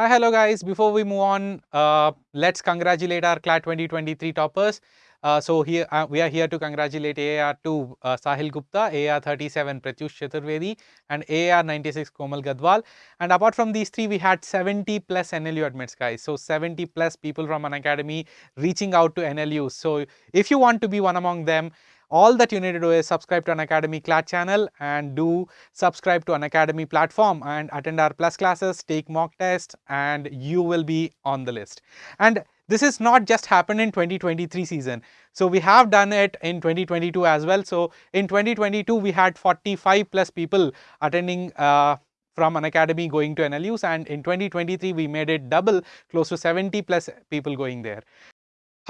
Hi, hello guys. Before we move on, uh, let's congratulate our CLAT 2023 toppers. Uh, so here uh, we are here to congratulate AR2 uh, Sahil Gupta, AR37 Pratyush Chaturvedi and AR96 Komal Gadwal. And apart from these three, we had 70 plus NLU admits guys. So 70 plus people from Unacademy reaching out to NLU. So if you want to be one among them, all that you need to do is subscribe to Unacademy CLAT channel and do subscribe to Unacademy platform and attend our plus classes, take mock tests and you will be on the list. And this is not just happened in 2023 season. So we have done it in 2022 as well. So in 2022 we had 45 plus people attending uh, from Unacademy going to NLUs and in 2023 we made it double close to 70 plus people going there.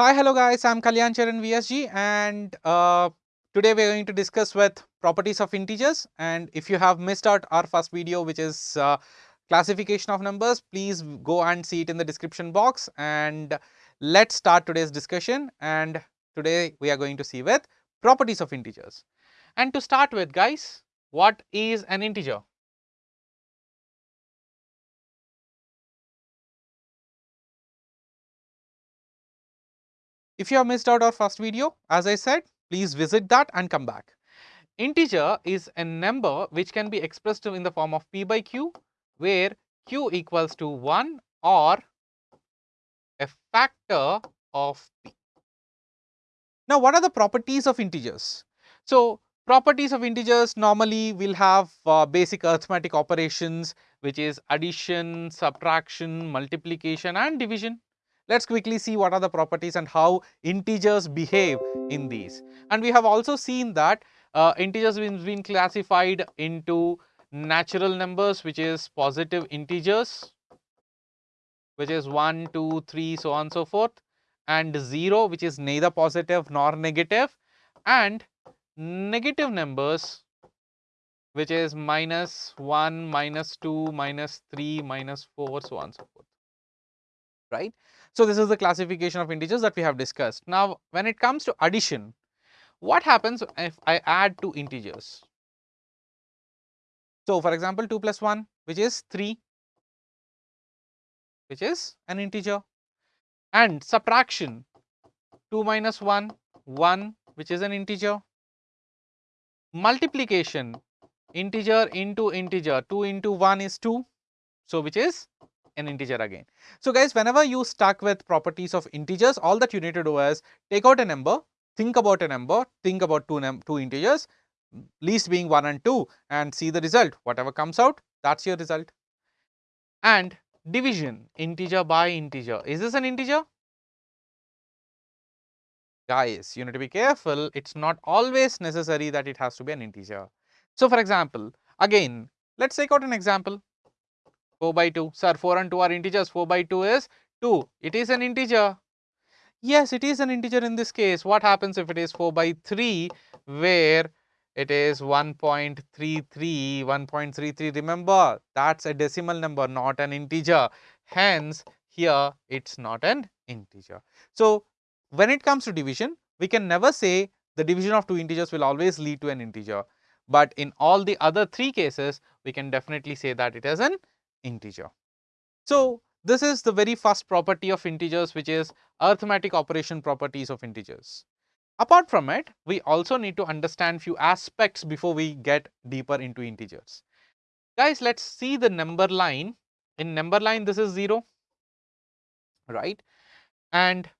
Hi, hello guys, I'm Kalyan Charan VSG and uh, today we're going to discuss with properties of integers and if you have missed out our first video which is uh, classification of numbers, please go and see it in the description box and let's start today's discussion and today we are going to see with properties of integers. And to start with guys, what is an integer? If you have missed out our first video, as I said, please visit that and come back. Integer is a number which can be expressed in the form of p by q, where q equals to 1 or a factor of p. Now, what are the properties of integers? So, properties of integers normally will have uh, basic arithmetic operations which is addition, subtraction, multiplication and division. Let's quickly see what are the properties and how integers behave in these. And we have also seen that uh, integers been, been classified into natural numbers which is positive integers which is 1, 2, 3 so on so forth and 0 which is neither positive nor negative and negative numbers which is minus 1, minus 2, minus 3, minus 4 so on so forth right. So, this is the classification of integers that we have discussed. Now, when it comes to addition, what happens if I add two integers? So, for example, 2 plus 1 which is 3 which is an integer and subtraction 2 minus 1 1 which is an integer multiplication integer into integer 2 into 1 is 2 so which is an integer again. So guys, whenever you stuck with properties of integers, all that you need to do is take out a number, think about a number, think about two, two integers, least being 1 and 2 and see the result. Whatever comes out, that's your result. And division, integer by integer. Is this an integer? Guys, you need to be careful. It's not always necessary that it has to be an integer. So for example, again, let's take out an example. 4 by 2. Sir, 4 and 2 are integers, 4 by 2 is 2. It is an integer. Yes, it is an integer in this case. What happens if it is 4 by 3 where it is 1.33, 1.33. Remember, that's a decimal number, not an integer. Hence, here it's not an integer. So, when it comes to division, we can never say the division of two integers will always lead to an integer. But in all the other three cases, we can definitely say that it is an integer. So, this is the very first property of integers which is arithmetic operation properties of integers. Apart from it, we also need to understand few aspects before we get deeper into integers. Guys, let's see the number line. In number line, this is 0, right? And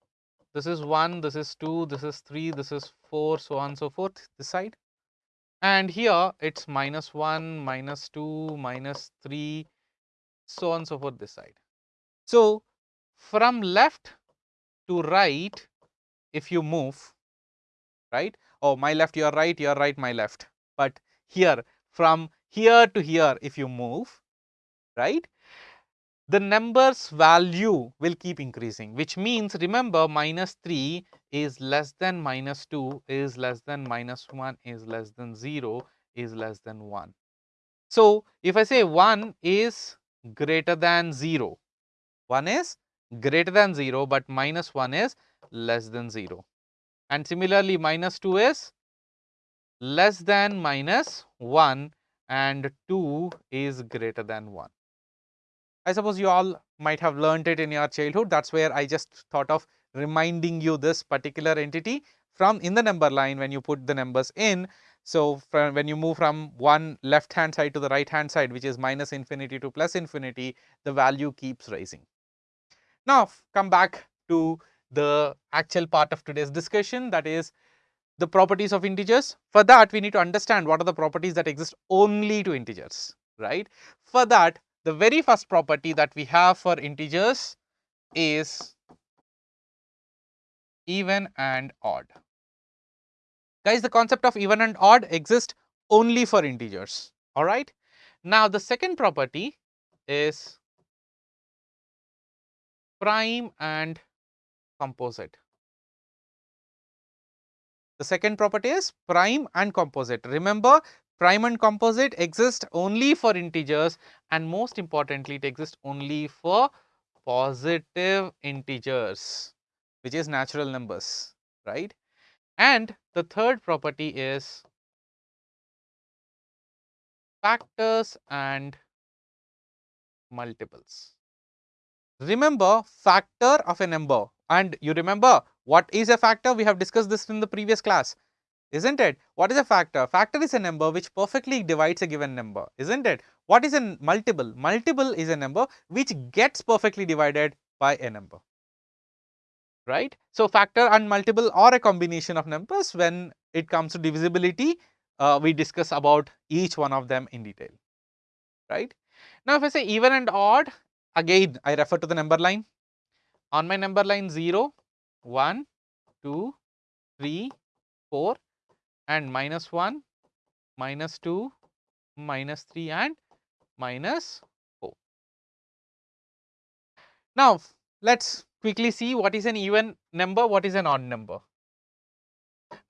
this is 1, this is 2, this is 3, this is 4, so on and so forth, this side. And here it's minus 1, minus 2, minus 3, so on so forth this side. So, from left to right, if you move, right, oh my left, your right, your right, my left, but here from here to here, if you move, right, the number's value will keep increasing, which means remember minus 3 is less than minus 2 is less than minus 1 is less than 0 is less than 1. So, if I say 1 is greater than 0. 1 is greater than 0, but minus 1 is less than 0. And similarly, minus 2 is less than minus 1 and 2 is greater than 1. I suppose you all might have learnt it in your childhood. That's where I just thought of reminding you this particular entity from in the number line when you put the numbers in. So, when you move from one left hand side to the right hand side which is minus infinity to plus infinity, the value keeps rising. Now, come back to the actual part of today's discussion that is the properties of integers. For that, we need to understand what are the properties that exist only to integers, right. For that, the very first property that we have for integers is even and odd. Guys, the concept of even and odd exists only for integers, alright. Now, the second property is prime and composite. The second property is prime and composite. Remember, prime and composite exist only for integers and most importantly, it exists only for positive integers, which is natural numbers, right. And the third property is factors and multiples. Remember factor of a number and you remember what is a factor? We have discussed this in the previous class, isn't it? What is a factor? Factor is a number which perfectly divides a given number, isn't it? What is a multiple? Multiple is a number which gets perfectly divided by a number, right? So, factor and multiple are a combination of numbers when it comes to divisibility, uh, we discuss about each one of them in detail, right? Now, if I say even and odd, again I refer to the number line. On my number line 0, 1, 2, 3, 4 and minus 1, minus 2, minus 3 and minus 4. Now, let us quickly see what is an even number, what is an odd number.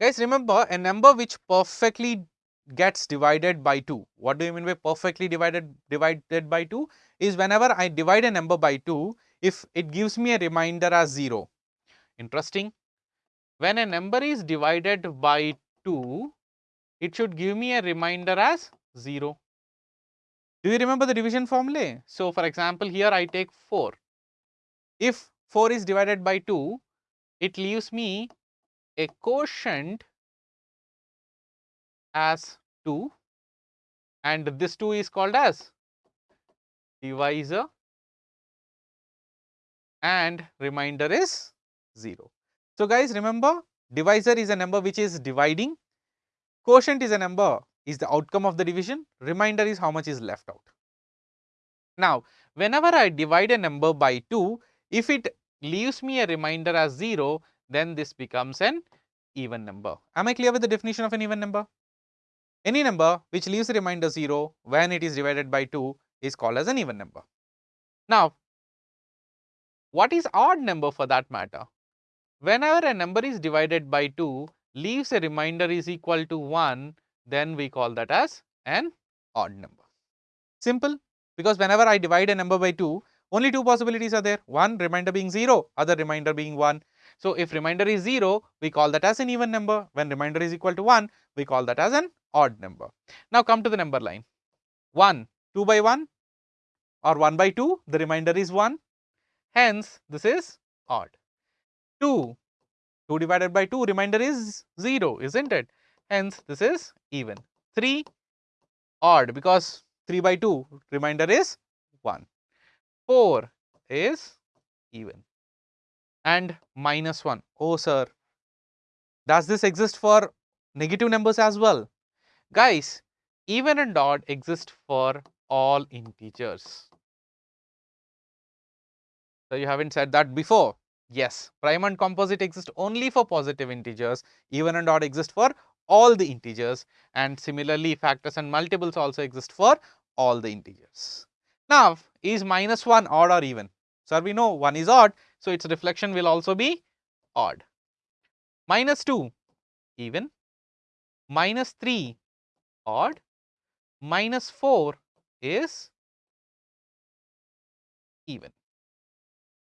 Guys remember a number which perfectly gets divided by 2. What do you mean by perfectly divided divided by 2? Is whenever I divide a number by 2, if it gives me a reminder as 0. Interesting. When a number is divided by 2, it should give me a reminder as 0. Do you remember the division formula? So, for example, here I take 4. If 4 is divided by 2, it leaves me a quotient as 2 and this 2 is called as divisor and remainder is 0. So, guys remember divisor is a number which is dividing, quotient is a number is the outcome of the division, remainder is how much is left out. Now, whenever I divide a number by 2, if it leaves me a remainder as 0, then this becomes an even number. Am I clear with the definition of an even number? Any number which leaves a reminder 0 when it is divided by 2 is called as an even number. Now, what is odd number for that matter? Whenever a number is divided by 2 leaves a reminder is equal to 1 then we call that as an odd number. Simple because whenever I divide a number by 2 only two possibilities are there one remainder being 0 other remainder being 1. So, if remainder is 0 we call that as an even number when remainder is equal to 1 we call that as an odd number. Now come to the number line 1 2 by 1 or 1 by 2 the remainder is 1 hence this is odd. 2 2 divided by 2 remainder is 0 isn't it hence this is even. 3 odd because 3 by 2 remainder is 1. 4 is even and minus 1. Oh sir, does this exist for negative numbers as well? Guys, even and odd exist for all integers. So, you haven't said that before. Yes, prime and composite exist only for positive integers, even and odd exist for all the integers and similarly factors and multiples also exist for all the integers. Now, is minus 1 odd or even? So, we know 1 is odd, so its reflection will also be odd. Minus 2 even, minus 3 odd, minus 4 is even.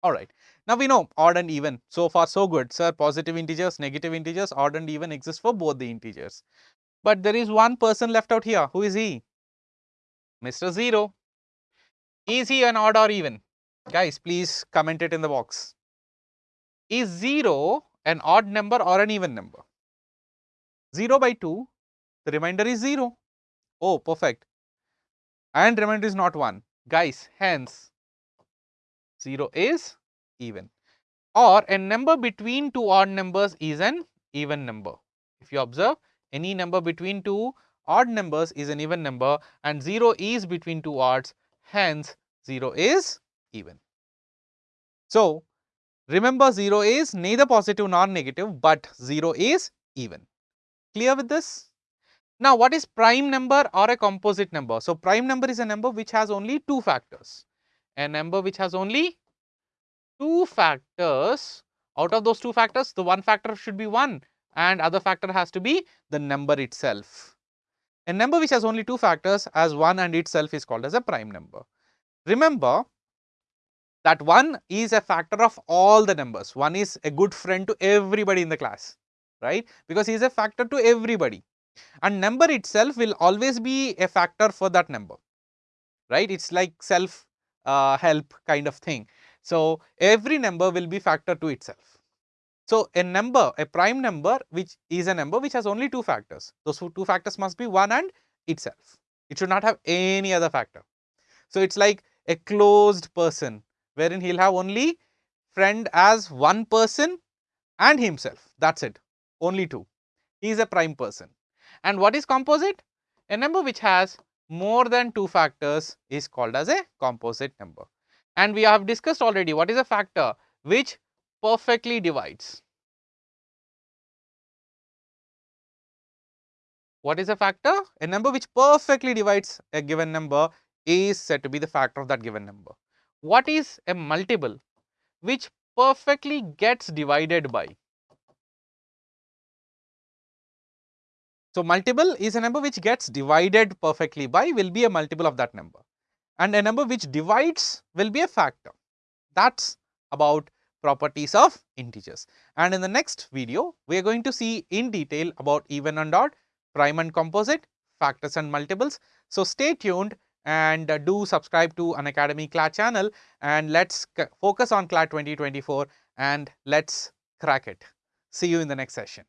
Alright. Now we know odd and even. So far so good. Sir, positive integers, negative integers, odd and even exist for both the integers. But there is one person left out here. Who is he? Mr. 0. Is he an odd or even? Guys, please comment it in the box. Is 0 an odd number or an even number? 0 by 2, the remainder is 0. Oh, perfect. And remainder is not 1. Guys, hence 0 is even. Or a number between two odd numbers is an even number. If you observe, any number between two odd numbers is an even number and 0 is between two odds, hence 0 is even. So, remember 0 is neither positive nor negative, but 0 is even. Clear with this? Now, what is prime number or a composite number? So, prime number is a number which has only two factors. A number which has only two factors. Out of those two factors, the one factor should be 1 and other factor has to be the number itself. A number which has only two factors as 1 and itself is called as a prime number. Remember that 1 is a factor of all the numbers. 1 is a good friend to everybody in the class, right? Because he is a factor to everybody and number itself will always be a factor for that number, right? It is like self uh, help kind of thing. So, every number will be factor to itself. So, a number, a prime number which is a number which has only two factors. Those two factors must be 1 and itself. It should not have any other factor. So, it is like a closed person wherein he will have only friend as one person and himself that is it only two. He is a prime person. And what is composite? A number which has more than two factors is called as a composite number. And we have discussed already what is a factor which perfectly divides. What is a factor? A number which perfectly divides a given number is said to be the factor of that given number. What is a multiple which perfectly gets divided by? So, multiple is a number which gets divided perfectly by will be a multiple of that number and a number which divides will be a factor. That is about properties of integers. And in the next video, we are going to see in detail about even and odd, prime and composite, factors and multiples. So, stay tuned and uh, do subscribe to Unacademy CLAT channel and let us focus on CLAT 2024 and let us crack it. See you in the next session.